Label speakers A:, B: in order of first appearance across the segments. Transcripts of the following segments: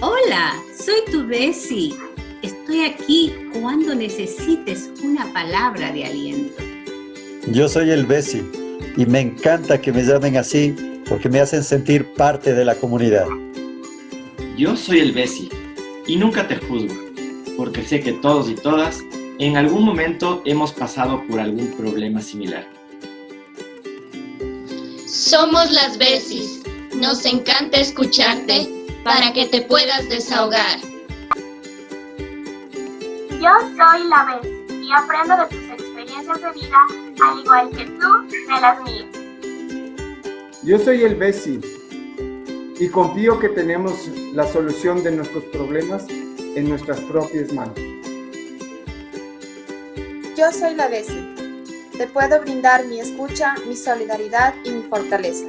A: Hola, soy tu Bessie. Estoy aquí cuando necesites una palabra de aliento.
B: Yo soy el Bessie y me encanta que me llamen así porque me hacen sentir parte de la comunidad.
C: Yo soy el Bessie y nunca te juzgo, porque sé que todos y todas en algún momento hemos pasado por algún problema similar.
D: Somos las Bessies. Nos encanta escucharte para que te puedas desahogar.
E: Yo soy la Bessie y aprendo de tus experiencias de vida al igual que tú de las mías.
F: Yo soy el Bessie y confío que tenemos la solución de nuestros problemas en nuestras propias manos.
G: Yo soy la Bessie. Te puedo brindar mi escucha, mi solidaridad y mi fortaleza.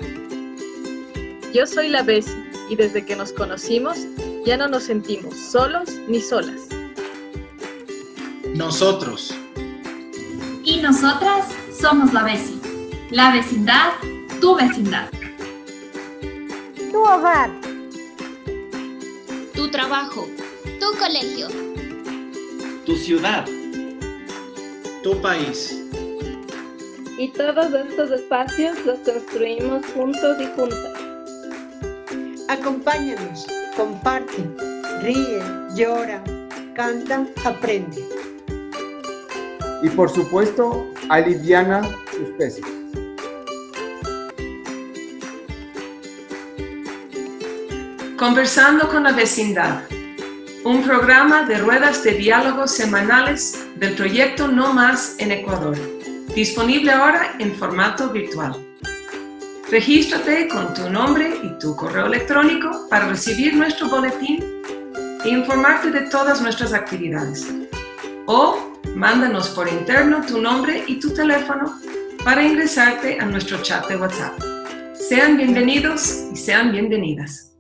H: Yo soy la Bessie y desde que nos conocimos ya no nos sentimos solos ni solas.
I: Nosotros.
J: Y nosotras somos la Bessie. La vecindad, tu vecindad.
K: Tu hogar.
D: Tu trabajo. Tu colegio.
C: Tu ciudad.
I: Tu país.
H: Y todos estos espacios los construimos juntos y juntas.
K: Acompáñanos, comparte, ríe, llora, canta, aprende.
F: Y por supuesto, aliviana tus pesos.
L: Conversando con la vecindad, un programa de ruedas de diálogos semanales del proyecto No Más en Ecuador, disponible ahora en formato virtual. Regístrate con tu nombre y tu correo electrónico para recibir nuestro boletín e informarte de todas nuestras actividades. O mándanos por interno tu nombre y tu teléfono para ingresarte a nuestro chat de WhatsApp. Sean bienvenidos y sean bienvenidas.